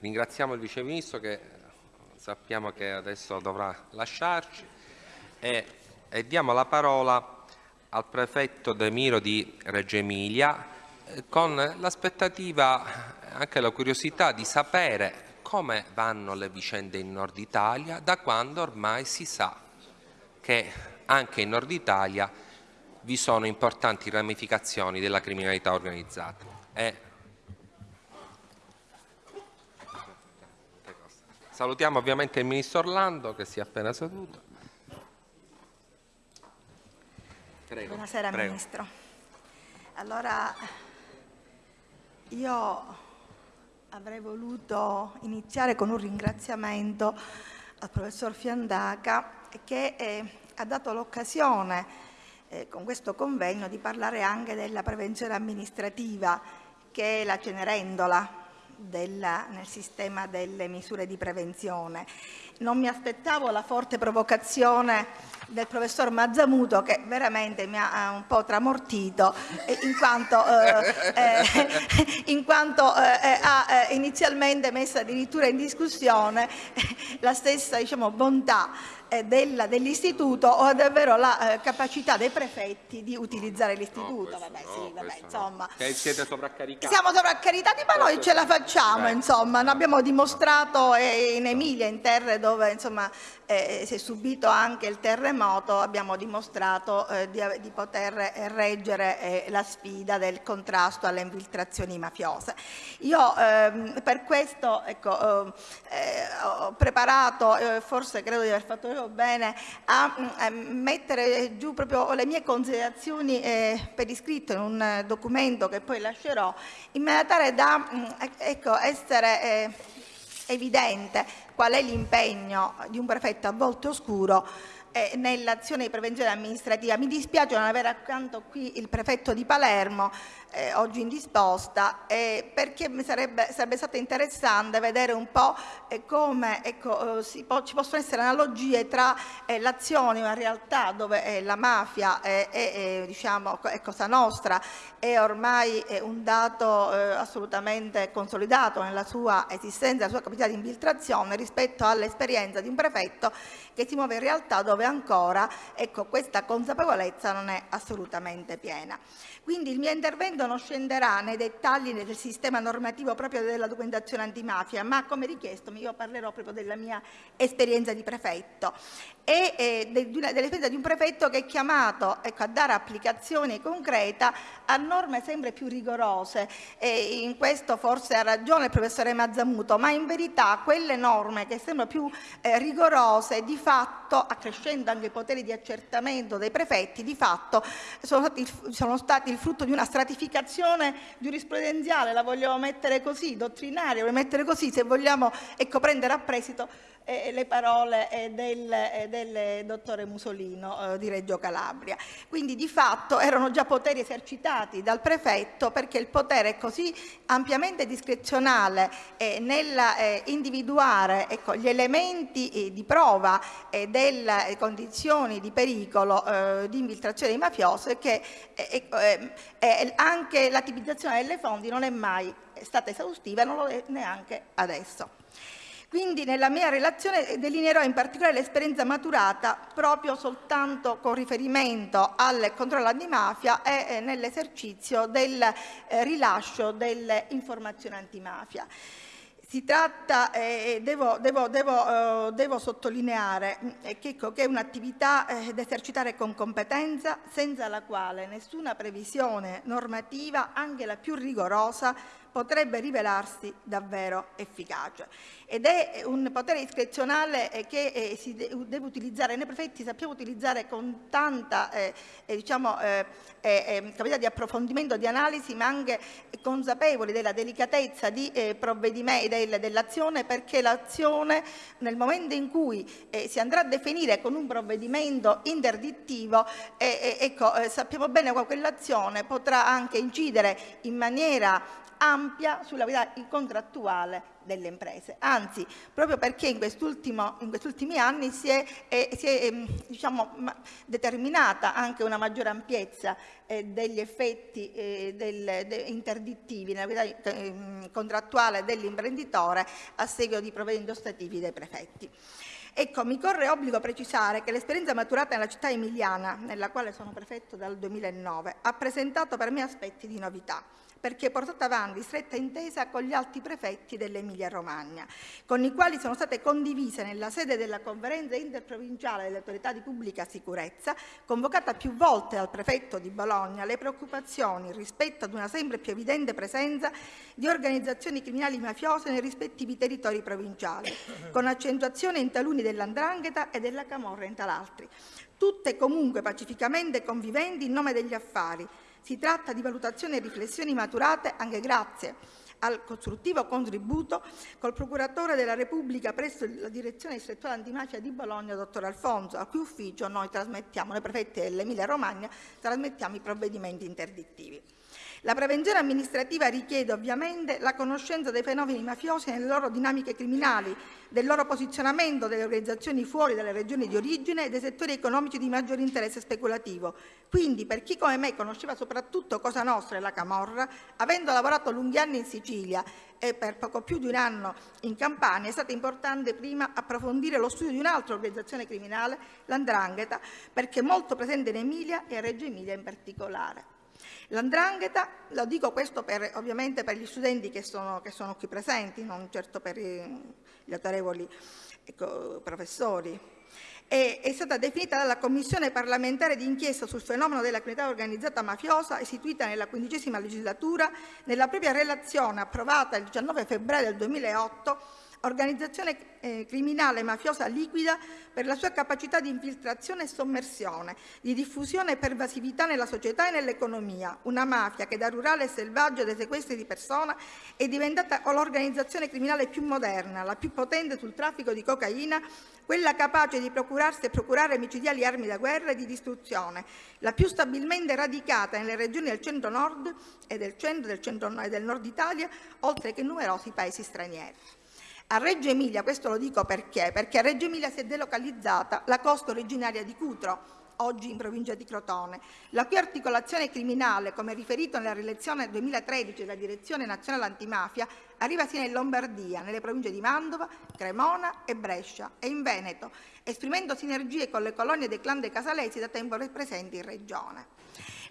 ringraziamo il Vice Ministro che sappiamo che adesso dovrà lasciarci e, e diamo la parola al prefetto De Miro di Reggio Emilia eh, con l'aspettativa, anche la curiosità di sapere come vanno le vicende in Nord Italia da quando ormai si sa che anche in Nord Italia vi sono importanti ramificazioni della criminalità organizzata. E salutiamo ovviamente il Ministro Orlando che si è appena seduto. Prego, Buonasera prego. Ministro. Allora, io avrei voluto iniziare con un ringraziamento al professor Fiandaca che eh, ha dato l'occasione eh, con questo convegno di parlare anche della prevenzione amministrativa che è la Cenerendola della, nel sistema delle misure di prevenzione. Non mi aspettavo la forte provocazione del professor Mazzamuto che veramente mi ha un po' tramortito in quanto, eh, eh, in quanto eh, ha eh, inizialmente messo addirittura in discussione la stessa diciamo, bontà eh, dell'istituto o davvero la eh, capacità dei prefetti di utilizzare l'istituto. No, vabbè, sì, vabbè, insomma. No. Siete sovraccaricati. Siamo sovraccaricati, ma noi ce la facciamo, Beh. insomma. Abbiamo dimostrato eh, in Emilia, in terre dove insomma, eh, è subito anche il terremoto, abbiamo dimostrato eh, di, di, poter reggere eh, la sfida del contrasto alle infiltrazioni mafiose. Io ehm, per questo ecco, ho preparato, forse credo di aver fatto bene a, mm, a, mettere giù proprio le mie considerazioni eh, per iscritto in un documento che poi lascerò, in maniera tale da mm, ecco, essere eh, evidente qual è l'impegno di un prefetto a volte oscuro eh, nell'azione di prevenzione amministrativa. Mi dispiace non avere accanto qui il prefetto di Palermo, eh, oggi indisposta, eh, perché sarebbe, sarebbe, stato interessante vedere un po' eh, come ecco, eh, po ci possono essere analogie tra eh, l'azione, una realtà dove eh, la mafia è, diciamo, cosa nostra, è ormai un dato assolutamente consolidato nella sua esistenza, nella sua capacità di infiltrazione rispetto all'esperienza di un prefetto che si muove in realtà dove ancora ecco, questa consapevolezza non è assolutamente piena. Quindi il mio intervento non scenderà nei dettagli del sistema normativo proprio della documentazione antimafia, ma come richiesto io parlerò proprio della mia esperienza di prefetto e eh, dell'esperienza di un prefetto che è chiamato ecco, a dare applicazione concreta a norme sempre più rigorose. E in questo forse ha ragione il professore Mazzamuto, ma in verità quelle norme che sembrano più eh, rigorose di fatto, accrescendo anche i poteri di accertamento dei prefetti, di fatto sono stati, sono stati il frutto di una stratificazione giurisprudenziale, la vogliamo mettere così, dottrinaria, vogliamo mettere così, se vogliamo ecco, prendere a prestito eh, le parole eh, del, eh, del, dottore Musolino eh, di Reggio Calabria. Quindi di fatto erano già poteri esercitati dal prefetto perché il potere è così ampiamente discrezionale eh, nell'individuare ecco, gli elementi eh, di prova delle condizioni di pericolo di infiltrazione di mafiose che anche la tipizzazione delle fonti non è mai stata esaustiva e non lo è neanche adesso. Quindi nella mia relazione delineerò in particolare l'esperienza maturata proprio soltanto con riferimento al controllo antimafia e eh, nell'esercizio del eh, rilascio delle informazioni antimafia. Si tratta, eh, devo, devo, devo, eh, devo, sottolineare eh, che, che, è un'attività eh, da esercitare con competenza senza la quale nessuna previsione normativa, anche la più rigorosa, potrebbe rivelarsi davvero efficace. Ed è un potere discrezionale eh, che eh, si deve utilizzare, noi prefetti sappiamo utilizzare con tanta eh, eh diciamo, eh, eh, capacità di approfondimento, di analisi, ma anche consapevoli della delicatezza di, del, dell'azione, perché l'azione nel momento in cui si andrà a definire con un provvedimento interdittivo, ecco, sappiamo bene che quell'azione potrà anche incidere in maniera ampia sulla vita contrattuale delle imprese. Anzi, proprio perché in, questi ultimi anni si è, eh, si è eh, diciamo, determinata anche una maggiore ampiezza eh, degli effetti eh, del, de, interdittivi nella vita ehm, contrattuale dell'imprenditore a seguito di provvedimenti ostativi dei prefetti. Ecco, mi corre obbligo precisare che l'esperienza maturata nella città emiliana, nella quale sono prefetto dal 2009, ha presentato per me aspetti di novità perché portata avanti stretta intesa con gli altri prefetti dell'Emilia Romagna, con i quali sono state condivise nella sede della conferenza interprovinciale delle autorità di pubblica sicurezza, convocata più volte dal prefetto di Bologna, le preoccupazioni rispetto ad una sempre più evidente presenza di organizzazioni criminali mafiose nei rispettivi territori provinciali, con accentuazione in taluni dell'andrangheta e della camorra in tal'altri, tutte comunque pacificamente conviventi in nome degli affari, si tratta di valutazioni e riflessioni maturate anche grazie al costruttivo contributo col procuratore della Repubblica presso la direzione distrettuale antimafia di Bologna, dottor Alfonso, a cui ufficio noi trasmettiamo, noi prefetti dell'Emilia Romagna, trasmettiamo i provvedimenti interdittivi. La prevenzione amministrativa richiede ovviamente la conoscenza dei fenomeni mafiosi nelle loro dinamiche criminali, del loro posizionamento delle organizzazioni fuori dalle regioni di origine e dei settori economici di maggiore interesse speculativo. Quindi, per chi come me conosceva soprattutto Cosa Nostra e la Camorra, avendo lavorato lunghi anni in Sicilia e per poco più di un anno in Campania, è stato importante prima approfondire lo studio di un'altra organizzazione criminale, l'Andrangheta, perché molto presente in Emilia e a Reggio Emilia in particolare. L'andrangheta, lo dico questo per, ovviamente per gli studenti che sono, che sono, qui presenti, non certo per gli autorevoli ecco, professori, è, è, stata definita dalla Commissione parlamentare d'inchiesta sul fenomeno della criminalità organizzata mafiosa, istituita nella quindicesima legislatura, nella propria relazione approvata il 19 febbraio del 2008 organizzazione eh, criminale mafiosa liquida per la sua capacità di infiltrazione e sommersione, di diffusione e pervasività nella società e nell'economia, una mafia che da rurale e selvaggio dei sequestri di persona è diventata l'organizzazione criminale più moderna, la più potente sul traffico di cocaina, quella capace di procurarsi e procurare micidiali armi da guerra e di distruzione, la più stabilmente radicata nelle regioni del centro-nord e del centro, del centro e del nord Italia, oltre che in numerosi paesi stranieri. A Reggio Emilia, questo lo dico perché, perché a Reggio Emilia si è delocalizzata la costa originaria di Cutro, oggi in provincia di Crotone, la cui articolazione criminale, come riferito nella relazione 2013 della Direzione Nazionale Antimafia, arriva sia in Lombardia, nelle province di Mantova, Cremona e Brescia e in Veneto, esprimendo sinergie con le colonie dei clan dei Casalesi da tempo presenti in Regione.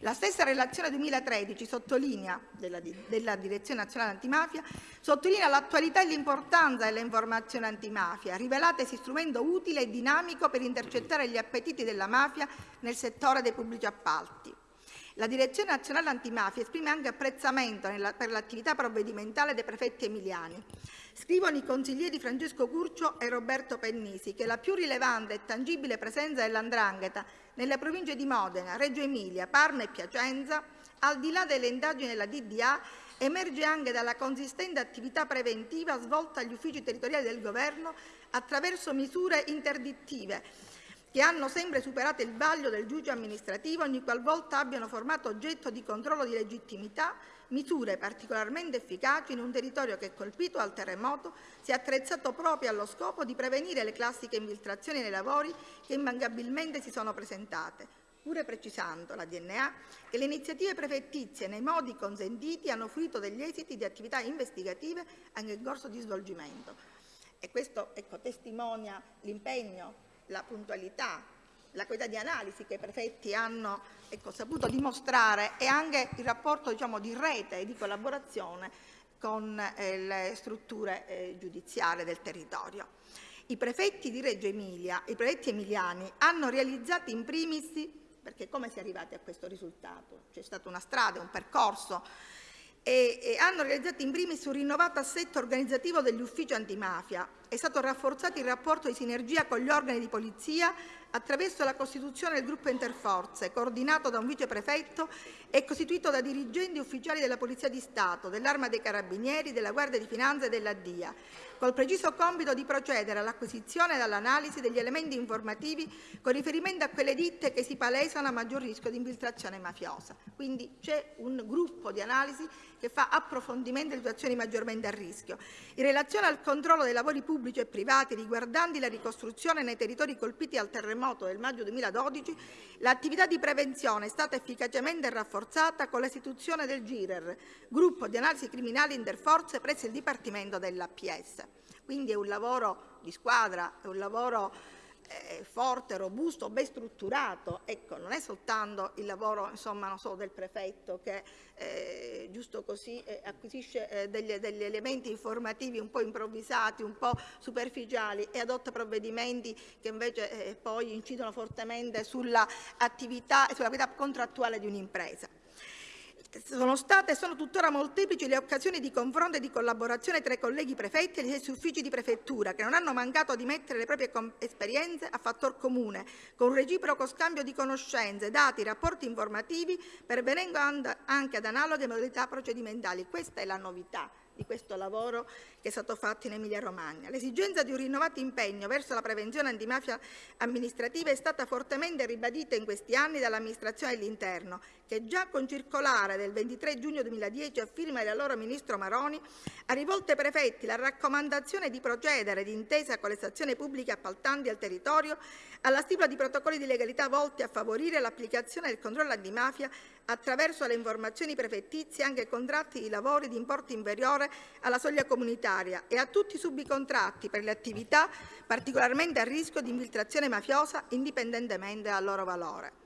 La stessa relazione 2013 sottolinea, della, della Direzione Nazionale Antimafia, sottolinea l'attualità e l'importanza delle informazioni antimafia, rivelatesi strumento utile e dinamico per intercettare gli appetiti della mafia nel settore dei pubblici appalti. La Direzione Nazionale Antimafia esprime anche apprezzamento nella, per l'attività provvedimentale dei prefetti emiliani. Scrivono i consiglieri Francesco Curcio e Roberto Pennisi che la più rilevante e tangibile presenza dell'andrangheta nelle province di Modena, Reggio Emilia, Parma e Piacenza, al di là delle indagini della DDA, emerge anche dalla consistente attività preventiva svolta agli uffici territoriali del Governo attraverso misure interdittive che hanno sempre superato il vaglio del giudice amministrativo ogni qualvolta abbiano formato oggetto di controllo di legittimità misure particolarmente efficaci in un territorio che, colpito dal terremoto, si è attrezzato proprio allo scopo di prevenire le classiche infiltrazioni nei lavori che immancabilmente si sono presentate, pure precisando la DNA che le iniziative prefettizie nei modi consentiti hanno fruito degli esiti di attività investigative anche in corso di svolgimento. E questo ecco, testimonia l'impegno, la puntualità, la qualità di analisi che i prefetti hanno ecco, saputo dimostrare e anche il rapporto diciamo, di rete e di collaborazione con eh, le strutture eh, giudiziarie del territorio. I prefetti di Reggio Emilia, i prefetti emiliani, hanno realizzato in primis, perché come si è arrivati a questo risultato? C'è stata una strada, un percorso e, e hanno realizzato in primis un rinnovato assetto organizzativo degli uffici antimafia. È stato rafforzato il rapporto di sinergia con gli organi di polizia attraverso la costituzione del gruppo interforze, coordinato da un viceprefetto e costituito da dirigenti ufficiali della Polizia di Stato, dell'Arma dei Carabinieri, della Guardia di Finanza e della DIA, col preciso compito di procedere all'acquisizione e all'analisi degli elementi informativi con riferimento a quelle ditte che si palesano a maggior rischio di infiltrazione mafiosa. Quindi c'è un gruppo di analisi che fa approfondimento delle situazioni maggiormente a rischio. In relazione al controllo dei lavori pubblici e privati riguardanti la ricostruzione nei territori colpiti dal terremoto del maggio 2012, l'attività di prevenzione è stata efficacemente rafforzata con l'istituzione del GIRER, gruppo di analisi criminali interforze presso il Dipartimento dell'APS. Quindi è un lavoro di squadra, è un lavoro eh, forte, robusto, ben strutturato. Ecco, non è soltanto il lavoro insomma, so, del prefetto che eh, giusto così eh, acquisisce eh, degli, degli, elementi informativi un po' improvvisati, un po' superficiali e adotta provvedimenti che invece eh, poi incidono fortemente sull'attività e sull'attività contrattuale di un'impresa. Sono state e sono tuttora molteplici le occasioni di confronto e di collaborazione tra i colleghi prefetti e gli stessi uffici di prefettura, che non hanno mancato di mettere le proprie esperienze a fattor comune, con un reciproco scambio di conoscenze, dati, rapporti informativi, pervenendo anche ad analoghe modalità procedimentali. Questa è la novità di questo lavoro che è stato fatto in Emilia-Romagna. L'esigenza di un rinnovato impegno verso la prevenzione antimafia amministrativa è stata fortemente ribadita in questi anni dall'amministrazione dell'interno, che già con circolare del 23 giugno 2010 a firma dell'allora ministro Maroni ha rivolto ai prefetti la raccomandazione di procedere d'intesa con le stazioni pubbliche appaltanti al territorio alla stipula di protocolli di legalità volti a favorire l'applicazione del controllo antimafia attraverso le informazioni prefettizie anche contratti di lavori di importo inferiore alla soglia comunitaria e a tutti i subcontratti per le attività particolarmente a rischio di infiltrazione mafiosa indipendentemente dal loro valore.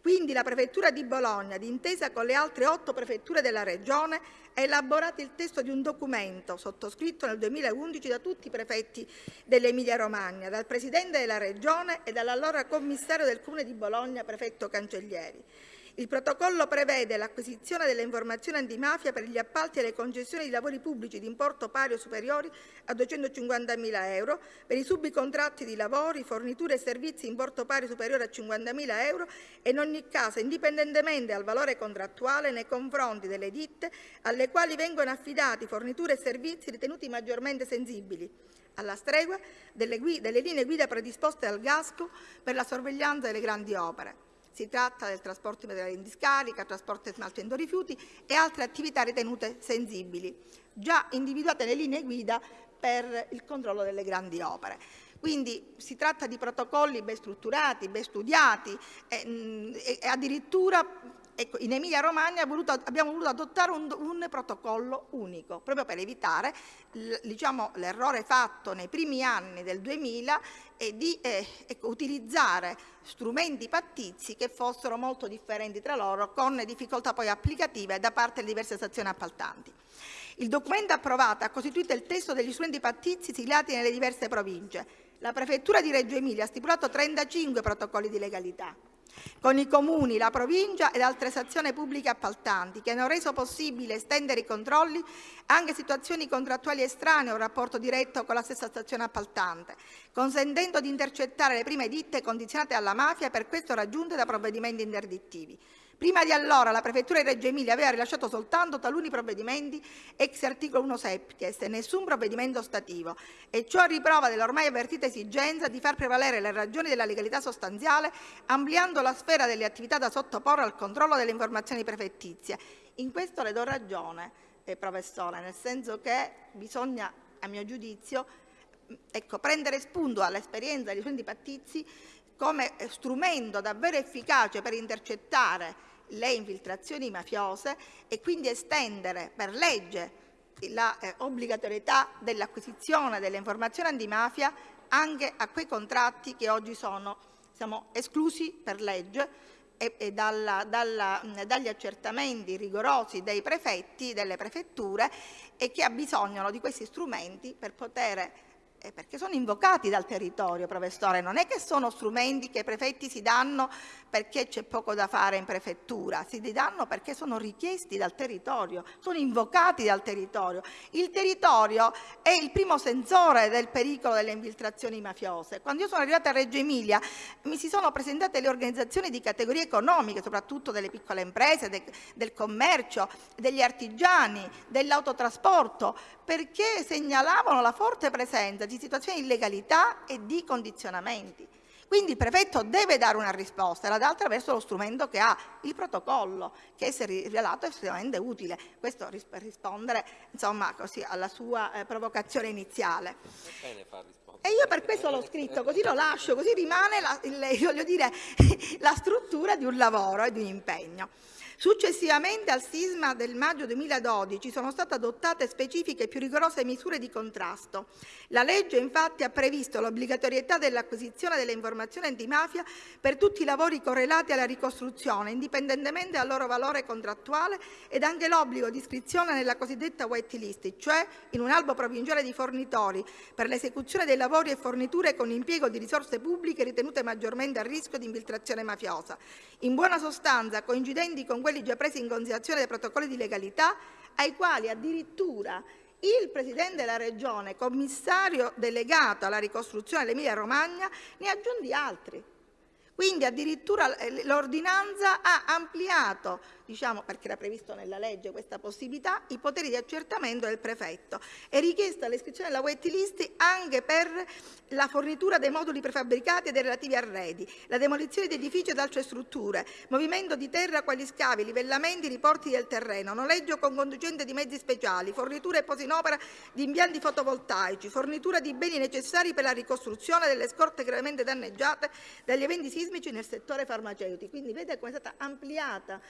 Quindi la Prefettura di Bologna, d'intesa con le altre otto prefetture della Regione, ha elaborato il testo di un documento sottoscritto nel 2011 da tutti i prefetti dell'Emilia-Romagna, dal Presidente della Regione e dall'allora commissario del Comune di Bologna, prefetto Cancellieri. Il protocollo prevede l'acquisizione delle informazioni antimafia per gli appalti e le concessioni di lavori pubblici di importo pari o superiori a 250.000 euro, per i subcontratti di lavori, forniture e servizi di importo pari o superiore a 50.000 euro e in ogni caso indipendentemente dal valore contrattuale nei confronti delle ditte alle quali vengono affidati forniture e servizi ritenuti maggiormente sensibili alla stregua delle, delle linee guida predisposte dal GASCO per la sorveglianza delle grandi opere. Si tratta del trasporto di materiali in discarica, trasporto e smaltimento rifiuti e altre attività ritenute sensibili, già individuate nelle linee guida per il controllo delle grandi opere. Quindi si tratta di protocolli ben strutturati, ben studiati e, e addirittura Ecco, in Emilia-Romagna abbiamo voluto adottare un, un, protocollo unico, proprio per evitare diciamo, l'errore fatto nei primi anni del 2000 e di eh, ecco, utilizzare strumenti pattizi che fossero molto differenti tra loro, con difficoltà poi applicative da parte delle diverse stazioni appaltanti. Il documento approvato ha costituito il testo degli strumenti pattizi siglati nelle diverse province. La Prefettura di Reggio Emilia ha stipulato 35 protocolli di legalità con i comuni, la provincia ed altre stazioni pubbliche appaltanti che hanno reso possibile estendere i controlli anche a situazioni contrattuali estranee un rapporto diretto con la stessa stazione appaltante, consentendo di intercettare le prime ditte condizionate alla mafia e per questo raggiunte da provvedimenti interdittivi. Prima di allora la Prefettura di Reggio Emilia aveva rilasciato soltanto taluni provvedimenti ex articolo 1 septies e nessun provvedimento stativo e ciò riprova dell'ormai avvertita esigenza di far prevalere le ragioni della legalità sostanziale ampliando la sfera delle attività da sottoporre al controllo delle informazioni prefettizie. In questo le do ragione, eh, professore, nel senso che bisogna, a mio giudizio, ecco, prendere spunto all'esperienza degli studenti pattizi come strumento davvero efficace per intercettare le infiltrazioni mafiose e quindi estendere per legge l'obbligatorietà eh, dell'acquisizione delle informazioni antimafia anche a quei contratti che oggi sono siamo esclusi per legge e, e dalla, dalla, dagli accertamenti rigorosi dei prefetti, delle prefetture e che abbisognano di questi strumenti per poter eh, perché sono invocati dal territorio, professore, non è che sono strumenti che i prefetti si danno perché c'è poco da fare in prefettura, si danno perché sono richiesti dal territorio, sono invocati dal territorio. Il territorio è il primo sensore del pericolo delle infiltrazioni mafiose. Quando io sono arrivata a Reggio Emilia mi si sono presentate le organizzazioni di categorie economiche, soprattutto delle piccole imprese, de, del commercio, degli artigiani, dell'autotrasporto, perché segnalavano la forte presenza di situazioni di illegalità e di condizionamenti. Quindi il prefetto deve dare una risposta, la dà attraverso lo strumento che ha, il protocollo, che è rivelato estremamente utile. Questo per rispondere insomma, così, alla sua eh, provocazione iniziale. E io per questo l'ho scritto, così lo lascio, così rimane la, il, dire, la struttura di un lavoro e di un impegno. Successivamente al sisma del maggio 2012 sono state adottate specifiche e più rigorose misure di contrasto. La legge infatti ha previsto l'obbligatorietà dell'acquisizione delle informazioni antimafia per tutti i lavori correlati alla ricostruzione, indipendentemente dal loro valore contrattuale, ed anche l'obbligo di iscrizione nella cosiddetta white list, cioè in un albo provinciale di fornitori per l'esecuzione dei lavori e forniture con impiego di risorse pubbliche ritenute maggiormente a rischio di infiltrazione mafiosa. In buona sostanza, coincidenti con quelli già presi in considerazione dai protocolli di legalità, ai quali addirittura il Presidente della Regione, commissario delegato alla ricostruzione dell'Emilia Romagna, ne aggiunti altri. Quindi addirittura eh, l'ordinanza ha ampliato diciamo, perché era previsto nella legge questa possibilità, i poteri di accertamento del prefetto. È richiesta l'iscrizione della wait list anche per la fornitura dei moduli prefabbricati e dei relativi arredi, la demolizione di edifici ed altre strutture, movimento di terra quali scavi, livellamenti, riporti del terreno, noleggio con conducente di mezzi speciali, fornitura e posa in opera di impianti fotovoltaici, fornitura di beni necessari per la ricostruzione delle scorte gravemente danneggiate dagli eventi sismici nel settore farmaceutico. Quindi vede come è stata ampliata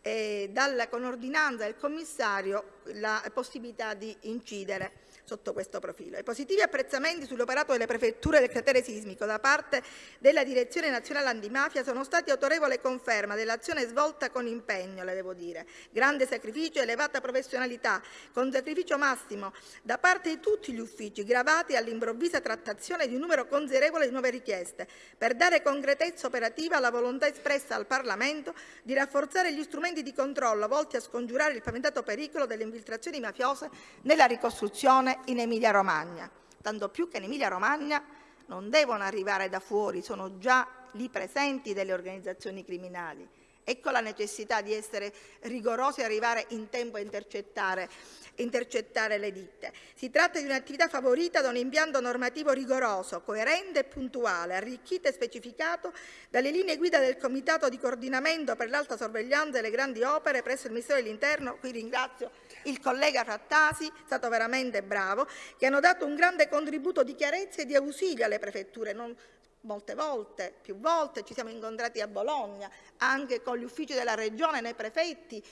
eh, dalla, con ordinanza del commissario la possibilità di incidere sotto questo profilo. I positivi apprezzamenti sull'operato delle prefetture del cratere sismico da parte della Direzione Nazionale Antimafia sono stati autorevole conferma dell'azione svolta con impegno, le devo dire, grande sacrificio e elevata professionalità, con sacrificio massimo da parte di tutti gli uffici gravati all'improvvisa trattazione di un numero considerevole di nuove richieste, per dare concretezza operativa alla volontà espressa al Parlamento di rafforzare gli strumenti di controllo volti a scongiurare il paventato pericolo delle infiltrazioni mafiose nella ricostruzione come in Emilia-Romagna, tanto più che in Emilia-Romagna non devono arrivare da fuori, sono già lì presenti delle organizzazioni criminali. Ecco la necessità di essere rigorosi e arrivare in tempo a intercettare intercettare le ditte. Si tratta di un'attività favorita da un impianto normativo rigoroso, coerente e puntuale, arricchito e specificato dalle linee guida del Comitato di coordinamento per l'alta sorveglianza delle grandi opere presso il Ministero dell'Interno, qui ringrazio il collega Frattasi, è stato veramente bravo, che hanno dato un grande contributo di chiarezza e di ausilio alle prefetture, non molte volte, più volte, ci siamo incontrati a Bologna, anche con gli uffici della Regione, nei prefetti,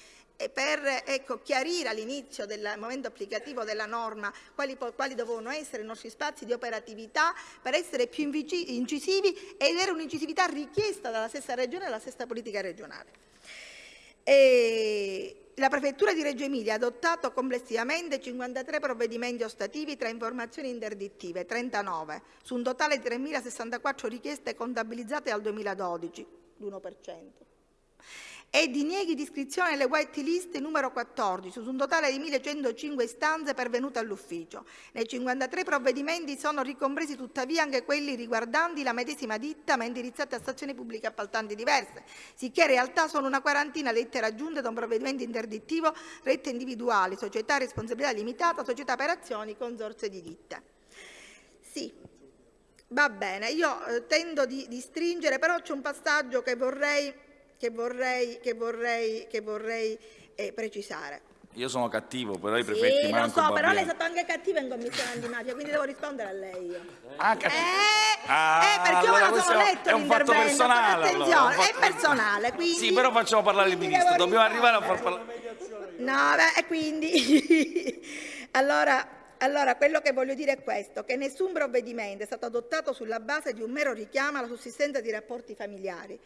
per ecco, chiarire all'inizio del momento applicativo della norma quali, quali, dovevano essere i nostri spazi di operatività per essere più incisivi ed era un'incisività richiesta dalla stessa Regione e dalla stessa politica regionale. E la Prefettura di Reggio Emilia ha adottato complessivamente 53 provvedimenti ostativi tra informazioni interdittive, 39, su un totale di 3.064 richieste contabilizzate al 2012, l'1% e dinieghi di iscrizione alle white list numero 14 su un totale di 1.105 istanze pervenute all'ufficio. Nei 53 provvedimenti sono ricompresi tuttavia anche quelli riguardanti la medesima ditta ma indirizzati a stazioni pubbliche appaltanti diverse, sicché in realtà sono una quarantina le lettere aggiunte da un provvedimento interdittivo, rette individuali, società a responsabilità limitata, società per azioni, consorzio di ditte. Sì, va bene, io eh, tendo di, di stringere, però c'è un passaggio che vorrei che vorrei, che vorrei, che vorrei eh, precisare. Io sono cattivo, però i prefetti sì, manco lo so, però lei è stato anche cattivo in commissione antimafia, quindi devo rispondere a lei io. Ah, eh, ah, eh, perché allora io non sono letto È un fatto personale. Attenzione, allora, è, fatto... è personale, quindi... Sì, però facciamo parlare il ministro, dobbiamo arrivare a far parlare... No, beh, e quindi... allora, Allora, quello che voglio dire è questo, che nessun provvedimento è stato adottato sulla base di un mero richiamo alla sussistenza di rapporti familiari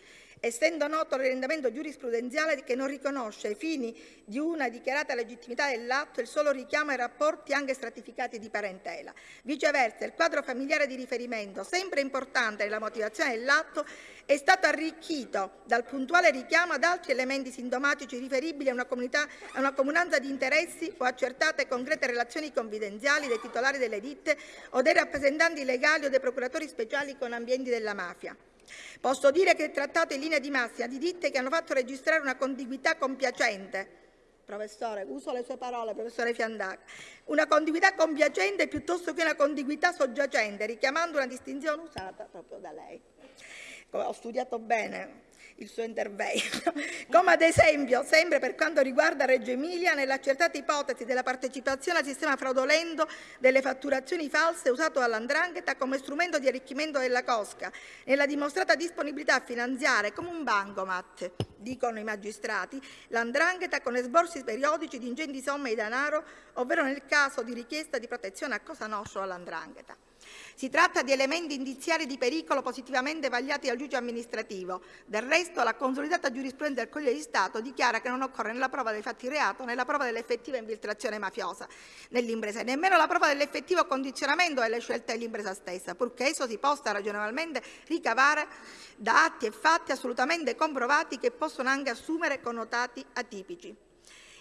essendo noto l'orientamento giurisprudenziale che non riconosce ai fini di una dichiarata legittimità dell'atto il solo richiamo ai rapporti anche stratificati di parentela. Viceversa, il quadro familiare di riferimento, sempre importante nella motivazione dell'atto, è stato arricchito dal puntuale richiamo ad altri elementi sintomatici riferibili a una, comunità, a una comunanza di interessi o accertate concrete relazioni confidenziali dei titolari delle ditte o dei rappresentanti legali o dei procuratori speciali con ambienti della mafia. Posso dire che il trattato in linea di massima di ditte che hanno fatto registrare una contiguità compiacente. Professore, uso le sue parole, professore Fiandaca, una contiguità compiacente piuttosto che una contiguità soggiacente, richiamando una distinzione usata proprio da lei. Ho studiato bene il suo intervento, come ad esempio, sempre per quanto riguarda Reggio Emilia, nell'accertata ipotesi della partecipazione al sistema fraudolento delle fatturazioni false usato dall'Andrangheta come strumento di arricchimento della cosca, nella dimostrata disponibilità a finanziare come un bancomat, dicono i magistrati, l'Andrangheta con esborsi periodici di ingenti somme di denaro, ovvero nel caso di richiesta di protezione a Cosa Nostra all'Andrangheta. Si tratta di elementi indiziari di pericolo positivamente vagliati dal giudice amministrativo. Del resto, la consolidata giurisprudenza del Consiglio di Stato dichiara che non occorre né la prova dei fatti reato né la prova dell'effettiva infiltrazione mafiosa nell'impresa, nemmeno la prova dell'effettivo condizionamento delle scelte dell'impresa stessa, purché esso si possa ragionevolmente ricavare da atti e fatti assolutamente comprovati che possono anche assumere connotati atipici.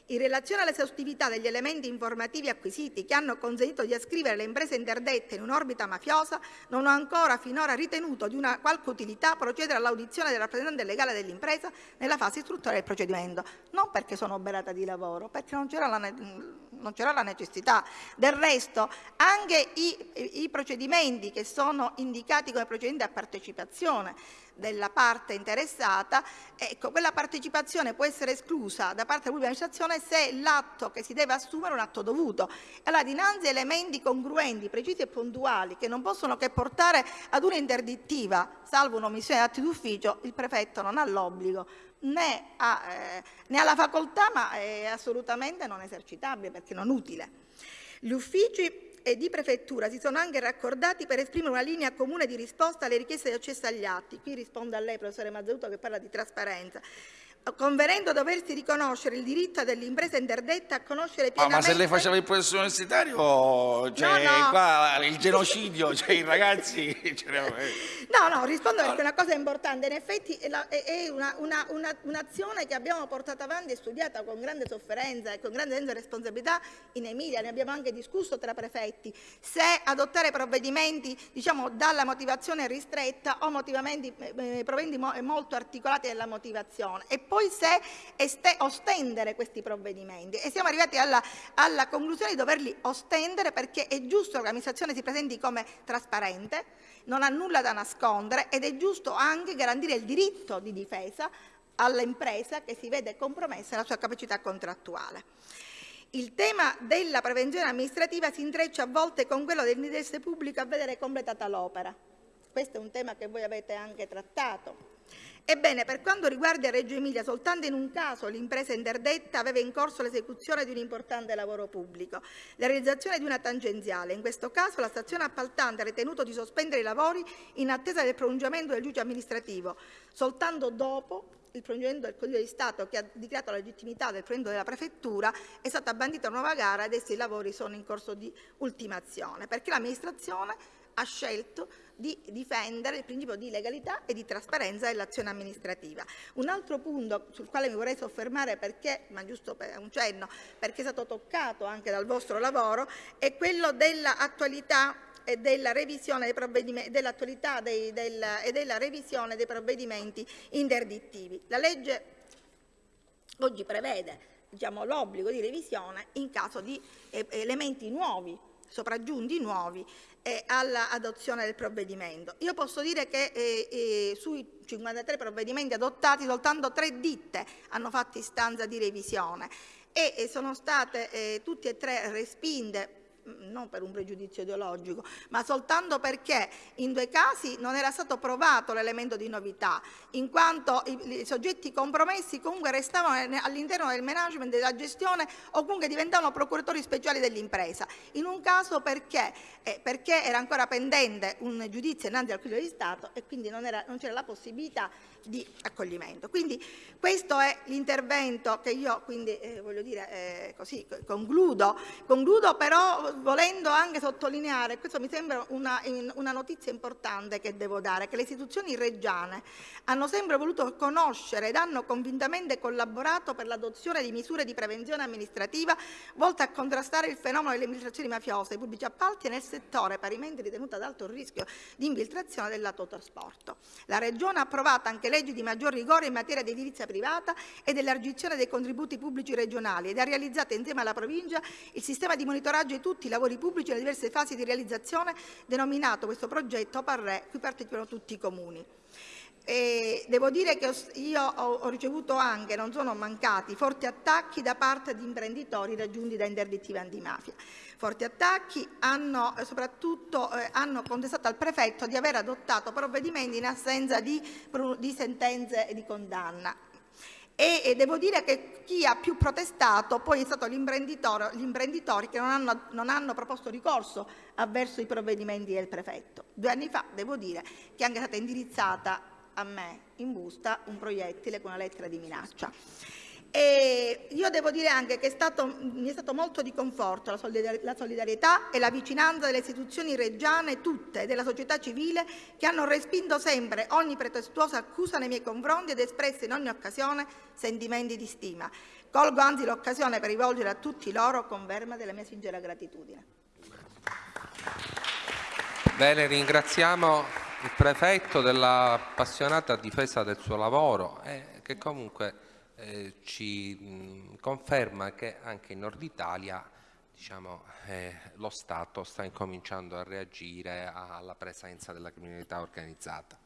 In relazione all'esaustività degli elementi informativi acquisiti che hanno consentito di ascrivere le imprese interdette in un'orbita mafiosa, non ho ancora finora ritenuto di una qualche utilità procedere all'audizione del rappresentante legale dell'impresa nella fase istruttoria del procedimento, non perché sono oberata di lavoro, perché non c'era la, la, necessità. Del resto, anche i, i procedimenti che sono indicati come procedimenti a partecipazione della parte interessata, ecco, quella partecipazione può essere esclusa da parte della pubblica amministrazione se l'atto che si deve assumere è un atto dovuto. Allora, dinanzi a elementi congruenti, precisi e puntuali che non possono che portare ad un'interdittiva, salvo un'omissione di atti d'ufficio, il prefetto non ha l'obbligo né eh, né ha la facoltà, ma è assolutamente non esercitabile perché non utile. Gli uffici e di prefettura si sono anche raccordati per esprimere una linea comune di risposta alle richieste di accesso agli atti. Qui rispondo a lei, professore Mazzuto, che parla di trasparenza convenendo doversi riconoscere il diritto dell'impresa interdetta a conoscere pienamente... Oh, ma se lei faceva il professore universitario, cioè, no, no. qua il genocidio, cioè i ragazzi... no, no, rispondo perché è una cosa importante. In effetti è un'azione una, una, che abbiamo portato avanti e studiata con grande sofferenza e con grande senso di responsabilità in Emilia. Ne abbiamo anche discusso tra prefetti. Se adottare provvedimenti, diciamo, dalla motivazione ristretta o motivamenti, eh, provvedimenti molto articolati nella motivazione. E poi se ostendere questi provvedimenti e siamo arrivati alla, alla conclusione di doverli ostendere perché è giusto che l'amministrazione si presenti come trasparente, non ha nulla da nascondere ed è giusto anche garantire il diritto di difesa all'impresa che si vede compromessa la sua capacità contrattuale. Il tema della prevenzione amministrativa si intreccia a volte con quello dell'interesse pubblico a vedere completata l'opera. Questo è un tema che voi avete anche trattato. Ebbene, per quanto riguarda Reggio Emilia, soltanto in un caso l'impresa interdetta aveva in corso l'esecuzione di un importante lavoro pubblico, la realizzazione di una tangenziale. In questo caso la stazione appaltante ha ritenuto di sospendere i lavori in attesa del pronunciamento del giudice amministrativo. Soltanto dopo il pronunciamento del Consiglio di Stato che ha dichiarato la legittimità del pronunciamento della Prefettura è stata bandita una nuova gara e adesso i lavori sono in corso di ultimazione, perché l'amministrazione ha scelto di difendere il principio di legalità e di trasparenza dell'azione amministrativa. Un altro punto sul quale mi vorrei soffermare perché, ma giusto per un cenno, perché è stato toccato anche dal vostro lavoro, è quello dell'attualità e della revisione dei provvedimenti, dell'attualità del, e della revisione dei provvedimenti interdittivi. La legge oggi prevede diciamo, l'obbligo di revisione in caso di elementi nuovi, sopraggiunti nuovi eh, all'adozione del provvedimento. Io posso dire che eh, eh, sui 53 provvedimenti adottati soltanto tre ditte hanno fatto istanza di revisione e sono state eh, tutte e tre respinte non per un pregiudizio ideologico, ma soltanto perché in due casi non era stato provato l'elemento di novità, in quanto i, i soggetti compromessi comunque restavano all'interno del management della gestione o comunque diventavano procuratori speciali dell'impresa. In un caso perché, eh, perché, era ancora pendente un giudizio innanzi al Consiglio di Stato e quindi non c'era la possibilità di accoglimento. Quindi questo è l'intervento che io quindi, eh, voglio dire, eh, così, concludo. concludo però volendo anche sottolineare, questo mi sembra una, una notizia importante che devo dare, che le istituzioni reggiane hanno sempre voluto conoscere ed hanno convintamente collaborato per l'adozione di misure di prevenzione amministrativa volte a contrastare il fenomeno delle infiltrazioni mafiose dei pubblici appalti nel settore parimenti ritenuto ad alto rischio di infiltrazione dell'autotrasporto. La Regione ha approvato anche leggi di maggior rigore in materia di edilizia privata e dell'elargizione dei contributi pubblici regionali ed ha realizzato insieme alla provincia il sistema di monitoraggio di tutti i lavori pubblici nelle diverse fasi di realizzazione denominato questo progetto Parre, cui partecipano tutti i comuni. E devo dire che io ho ricevuto anche, non sono mancati, forti attacchi da parte di imprenditori raggiunti da interdittive antimafia. Forti attacchi hanno soprattutto eh, hanno contestato al prefetto di aver adottato provvedimenti in assenza di, di sentenze di condanna. E, e, devo dire che chi ha più protestato poi è stato gli imprenditori che non hanno, non hanno, proposto ricorso avverso i provvedimenti del prefetto. Due anni fa devo dire che è anche stata indirizzata a me in busta un proiettile con una lettera di minaccia. E io devo dire anche che è stato, mi è stato molto di conforto la solidarietà e la vicinanza delle istituzioni reggiane tutte e della società civile che hanno respinto sempre ogni pretestuosa accusa nei miei confronti ed espresso in ogni occasione sentimenti di stima. Colgo anzi l'occasione per rivolgere a tutti loro conferma della mia sincera gratitudine. Bene, ringraziamo il prefetto dell'appassionata difesa del suo lavoro eh, che comunque eh, ci mh, conferma che anche in Nord Italia diciamo, eh, lo Stato sta incominciando a reagire alla presenza della criminalità organizzata.